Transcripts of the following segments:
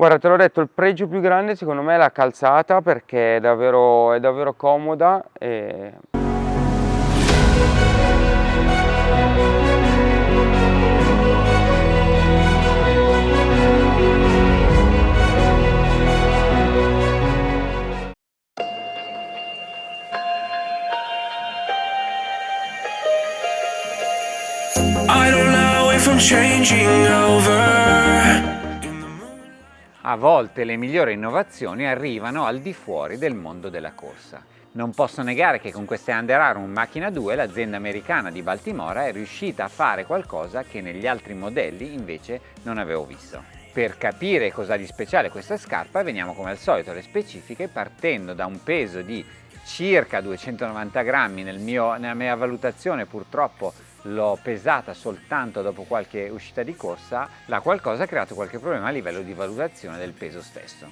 Guarda, te l'ho detto, il pregio più grande secondo me è la calzata perché è davvero, è davvero comoda e A volte le migliori innovazioni arrivano al di fuori del mondo della corsa. Non posso negare che con queste Under Armour Macchina 2 l'azienda americana di Baltimora è riuscita a fare qualcosa che negli altri modelli invece non avevo visto. Per capire cosa di speciale questa scarpa veniamo come al solito alle specifiche partendo da un peso di circa 290 grammi, nel mio, nella mia valutazione purtroppo l'ho pesata soltanto dopo qualche uscita di corsa, la qualcosa ha creato qualche problema a livello di valutazione del peso stesso.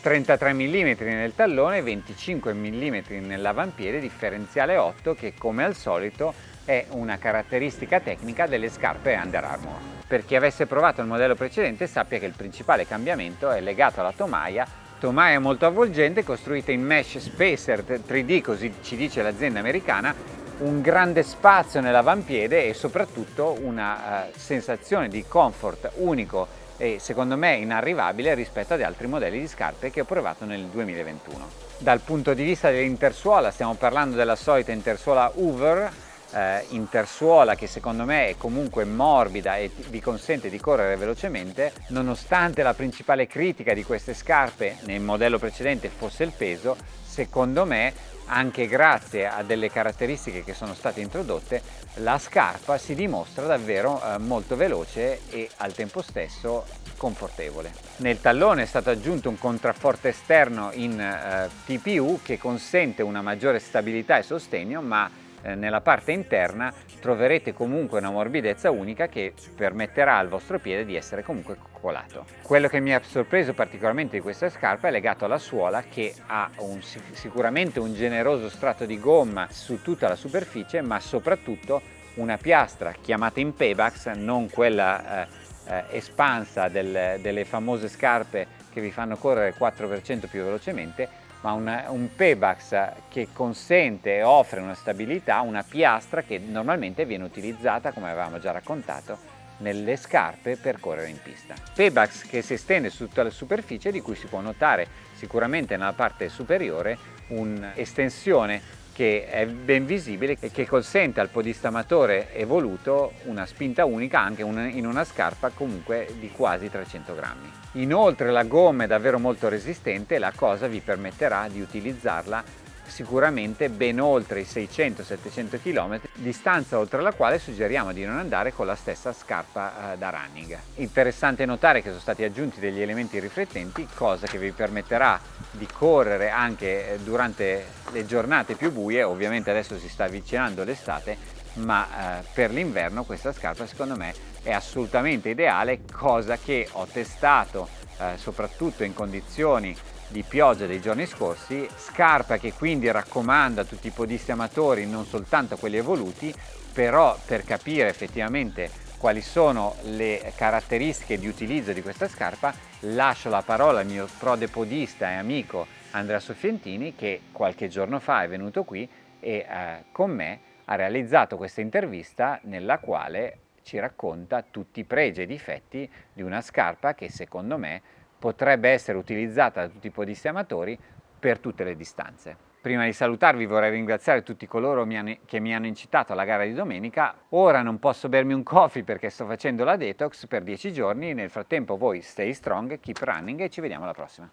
33 mm nel tallone, 25 mm nell'avampiede, differenziale 8 che come al solito è una caratteristica tecnica delle scarpe Under Armour. Per chi avesse provato il modello precedente sappia che il principale cambiamento è legato alla tomaia tomaia molto avvolgente costruita in mesh spacer 3D, così ci dice l'azienda americana, un grande spazio nell'avampiede e soprattutto una uh, sensazione di comfort unico e secondo me inarrivabile rispetto ad altri modelli di scarpe che ho provato nel 2021. Dal punto di vista dell'intersuola stiamo parlando della solita intersuola Hoover eh, intersuola che secondo me è comunque morbida e vi consente di correre velocemente nonostante la principale critica di queste scarpe nel modello precedente fosse il peso secondo me anche grazie a delle caratteristiche che sono state introdotte la scarpa si dimostra davvero eh, molto veloce e al tempo stesso confortevole. Nel tallone è stato aggiunto un contrafforte esterno in eh, TPU che consente una maggiore stabilità e sostegno ma nella parte interna troverete comunque una morbidezza unica che permetterà al vostro piede di essere comunque coccolato. Quello che mi ha sorpreso particolarmente di questa scarpa è legato alla suola che ha un, sicuramente un generoso strato di gomma su tutta la superficie ma soprattutto una piastra chiamata in Pebax, non quella eh, eh, espansa del, delle famose scarpe che vi fanno correre 4% più velocemente, ma una, un Pebax che consente e offre una stabilità, una piastra che normalmente viene utilizzata, come avevamo già raccontato, nelle scarpe per correre in pista. Pebax che si estende su tutta la superficie di cui si può notare sicuramente nella parte superiore un'estensione che è ben visibile e che consente al podista amatore evoluto una spinta unica anche in una scarpa comunque di quasi 300 grammi. Inoltre la gomma è davvero molto resistente e la cosa vi permetterà di utilizzarla sicuramente ben oltre i 600-700 km, distanza oltre la quale suggeriamo di non andare con la stessa scarpa eh, da running. Interessante notare che sono stati aggiunti degli elementi riflettenti, cosa che vi permetterà di correre anche eh, durante le giornate più buie, ovviamente adesso si sta avvicinando l'estate, ma eh, per l'inverno questa scarpa secondo me è assolutamente ideale, cosa che ho testato soprattutto in condizioni di pioggia dei giorni scorsi, scarpa che quindi raccomanda a tutti i podisti amatori, non soltanto a quelli evoluti, però per capire effettivamente quali sono le caratteristiche di utilizzo di questa scarpa lascio la parola al mio prode podista e amico Andrea Soffientini che qualche giorno fa è venuto qui e eh, con me ha realizzato questa intervista nella quale ci racconta tutti i pregi e difetti di una scarpa che secondo me potrebbe essere utilizzata da tutti i podisti amatori per tutte le distanze. Prima di salutarvi vorrei ringraziare tutti coloro che mi hanno incitato alla gara di domenica. Ora non posso bermi un coffee perché sto facendo la detox per 10 giorni. Nel frattempo voi stay strong, keep running e ci vediamo alla prossima.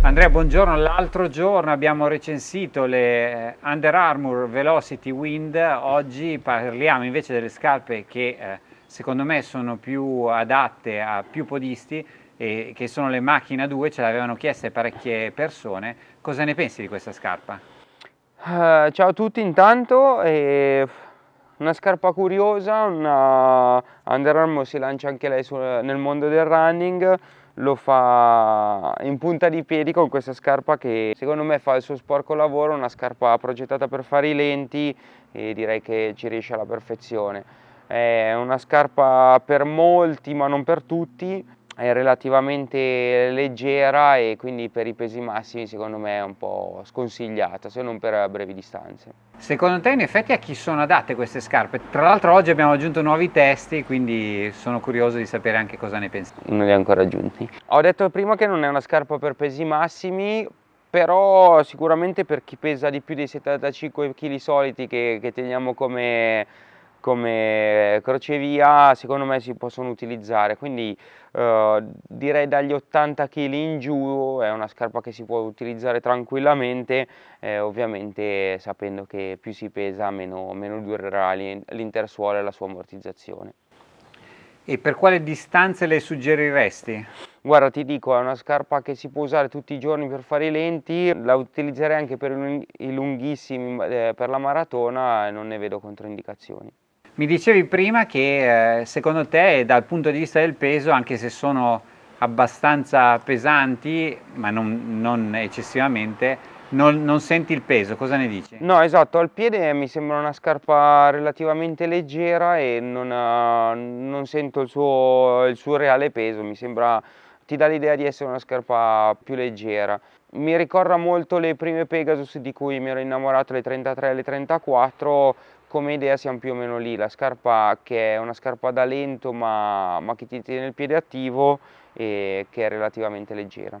Andrea, buongiorno. L'altro giorno abbiamo recensito le Under Armour Velocity Wind. Oggi parliamo invece delle scarpe che eh, secondo me sono più adatte a più podisti e che sono le macchina 2, ce l'avevano chieste parecchie persone. Cosa ne pensi di questa scarpa? Uh, ciao a tutti intanto, eh, una scarpa curiosa, una Under Armour si lancia anche lei su, nel mondo del running, lo fa in punta di piedi con questa scarpa che secondo me fa il suo sporco lavoro, una scarpa progettata per fare i lenti e direi che ci riesce alla perfezione. È una scarpa per molti ma non per tutti, è relativamente leggera e quindi per i pesi massimi secondo me è un po' sconsigliata, se non per brevi distanze. Secondo te in effetti a chi sono adatte queste scarpe? Tra l'altro oggi abbiamo aggiunto nuovi testi, quindi sono curioso di sapere anche cosa ne pensi. Non li ho ancora aggiunti. Ho detto prima che non è una scarpa per pesi massimi, però sicuramente per chi pesa di più dei 75 kg soliti che, che teniamo come come crocevia secondo me si possono utilizzare quindi eh, direi dagli 80 kg in giù è una scarpa che si può utilizzare tranquillamente eh, ovviamente sapendo che più si pesa meno, meno durerà l'intersuola e la sua ammortizzazione e per quale distanze le suggeriresti? Guarda ti dico è una scarpa che si può usare tutti i giorni per fare i lenti, la utilizzerei anche per i lunghissimi eh, per la maratona non ne vedo controindicazioni. Mi dicevi prima che eh, secondo te dal punto di vista del peso, anche se sono abbastanza pesanti, ma non, non eccessivamente, non, non, senti il peso, cosa ne dici? No, esatto, al piede mi sembra una scarpa relativamente leggera e non, uh, non sento il suo, il suo, reale peso, mi sembra, ti dà l'idea di essere una scarpa più leggera. Mi ricorda molto le prime Pegasus di cui mi ero innamorato, le 33 e le 34, come idea siamo più o meno lì, la scarpa che è una scarpa da lento ma, ma che ti tiene il piede attivo e che è relativamente leggera.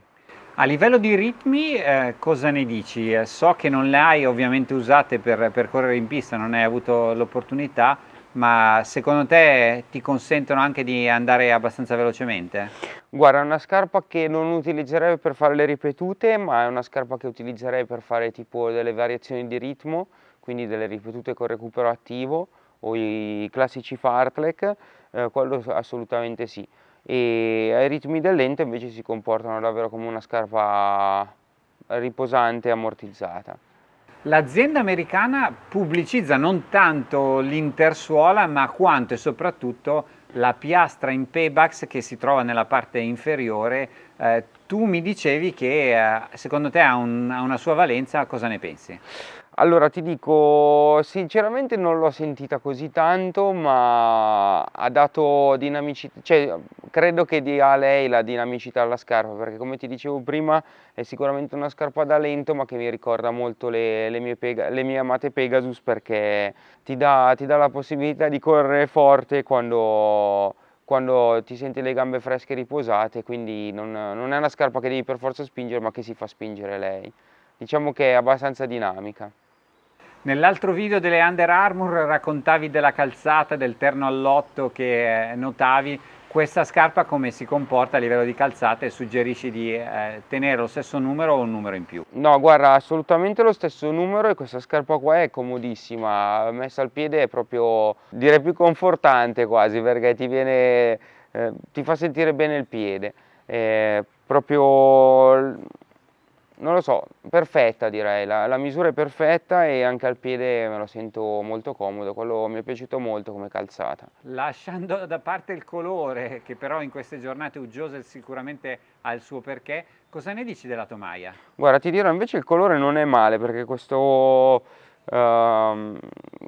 A livello di ritmi eh, cosa ne dici? Eh, so che non le hai ovviamente usate per, per correre in pista, non hai avuto l'opportunità, ma secondo te ti consentono anche di andare abbastanza velocemente? Guarda, è una scarpa che non utilizzerei per fare le ripetute, ma è una scarpa che utilizzerei per fare tipo delle variazioni di ritmo, quindi delle ripetute con recupero attivo o i classici fartlek, eh, quello assolutamente sì. E ai ritmi del lento invece si comportano davvero come una scarpa riposante e ammortizzata. L'azienda americana pubblicizza non tanto l'intersuola ma quanto e soprattutto la piastra in paybacks che si trova nella parte inferiore. Eh, tu mi dicevi che eh, secondo te ha, un, ha una sua valenza, cosa ne pensi? Allora ti dico, sinceramente non l'ho sentita così tanto, ma ha dato dinamicità, cioè credo che dia a lei la dinamicità alla scarpa, perché come ti dicevo prima è sicuramente una scarpa da lento, ma che mi ricorda molto le, le, mie, le mie, amate Pegasus, perché ti dà, ti dà, la possibilità di correre forte quando, quando ti senti le gambe fresche e riposate, quindi non, non è una scarpa che devi per forza spingere, ma che si fa spingere lei. Diciamo che è abbastanza dinamica. Nell'altro video delle Under Armour raccontavi della calzata, del terno all'otto che eh, notavi, questa scarpa come si comporta a livello di calzata e suggerisci di eh, tenere lo stesso numero o un numero in più? No, guarda, assolutamente lo stesso numero e questa scarpa qua è comodissima, messa al piede è proprio, direi più confortante quasi perché ti viene, eh, ti fa sentire bene il piede. È proprio non lo so, perfetta direi, la, la, misura è perfetta e anche al piede me lo sento molto comodo, quello mi è piaciuto molto come calzata. Lasciando da parte il colore, che però in queste giornate uggiose sicuramente ha il suo perché, cosa ne dici della tomaia? Guarda, ti dirò invece il colore non è male perché questo... Uh,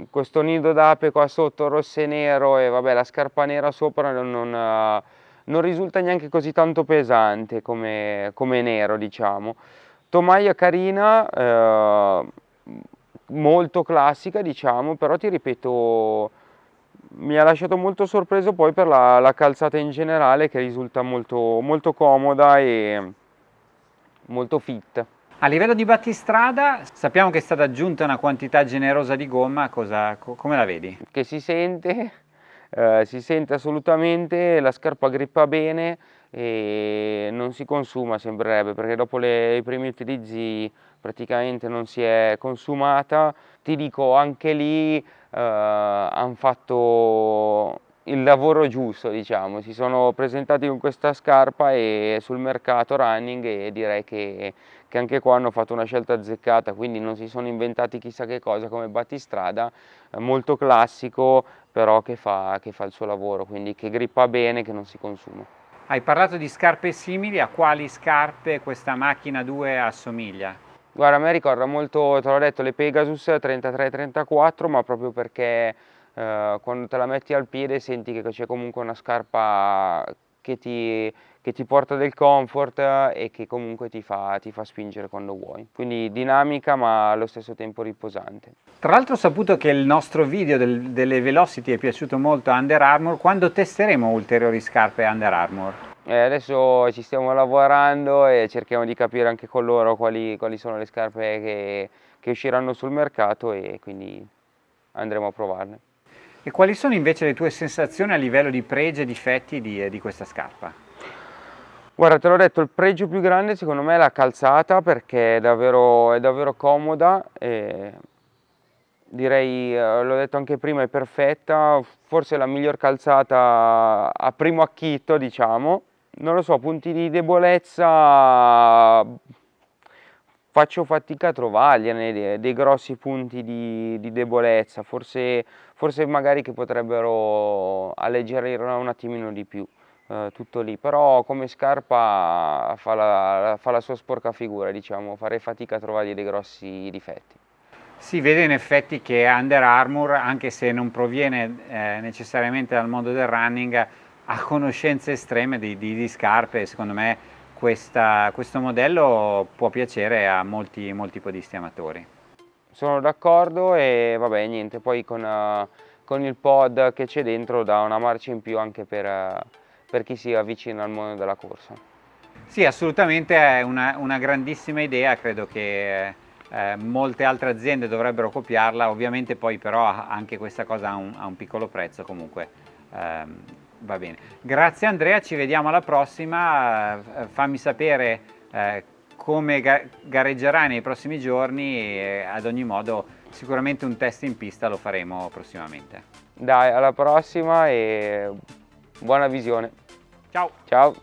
questo nido d'ape qua sotto rosso e nero e vabbè la scarpa nera sopra non, non, uh, non risulta neanche così tanto pesante come, come nero diciamo Tomaia carina, eh, molto classica diciamo, però ti ripeto mi ha lasciato molto sorpreso poi per la, la calzata in generale che risulta molto, molto comoda e molto fit. A livello di battistrada sappiamo che è stata aggiunta una quantità generosa di gomma, cosa, come la vedi? Che si sente, eh, si sente assolutamente, la scarpa grippa bene, e non si consuma sembrerebbe perché dopo le, i primi utilizzi praticamente non si è consumata. Ti dico anche lì eh, hanno fatto il lavoro giusto diciamo. Si sono presentati con questa scarpa e sul mercato running e direi che, che anche qua hanno fatto una scelta azzeccata. Quindi non si sono inventati chissà che cosa come battistrada molto classico però che fa, che fa il suo lavoro. Quindi che grippa bene che non si consuma hai parlato di scarpe simili, a quali scarpe questa macchina 2 assomiglia? Guarda, a me ricorda molto, te l'ho detto, le Pegasus 33-34, ma proprio perché eh, quando te la metti al piede senti che c'è comunque una scarpa che ti, che ti, porta del comfort e che comunque ti fa, ti fa, spingere quando vuoi. Quindi dinamica ma allo stesso tempo riposante. Tra l'altro ho saputo che il nostro video del, delle Velocity è piaciuto molto a Under Armour, quando testeremo ulteriori scarpe Under Armour? Eh, adesso ci stiamo lavorando e cerchiamo di capire anche con loro quali, quali sono le scarpe che, che usciranno sul mercato e quindi andremo a provarle. E quali sono invece le tue sensazioni a livello di pregi e difetti di, di questa scarpa? Guarda, te l'ho detto, il pregio più grande secondo me è la calzata perché è davvero, è davvero comoda e direi, eh, l'ho detto anche prima, è perfetta, forse la miglior calzata a primo acchito, diciamo. Non lo so, punti di debolezza faccio fatica a trovargliene dei, grossi punti di, di debolezza, forse, forse, magari che potrebbero alleggerire un attimino di più, eh, tutto lì, però come scarpa fa la, fa la sua sporca figura, diciamo, farei fatica a trovargli dei grossi difetti. Si vede in effetti che Under Armour, anche se non proviene eh, necessariamente dal mondo del running, ha conoscenze estreme di, di, di scarpe, secondo me questa, questo modello può piacere a molti, molti podisti amatori. Sono d'accordo e vabbè niente, poi con, uh, con il pod che c'è dentro dà una marcia in più anche per, uh, per chi si avvicina al mondo della corsa. Sì, assolutamente è una, una grandissima idea, credo che eh, molte altre aziende dovrebbero copiarla, ovviamente poi però anche questa cosa ha un, ha un piccolo prezzo comunque. Ehm, Va bene, grazie Andrea, ci vediamo alla prossima, eh, fammi sapere eh, come gareggerai nei prossimi giorni e ad ogni modo sicuramente un test in pista lo faremo prossimamente. Dai, alla prossima e buona visione. Ciao! Ciao!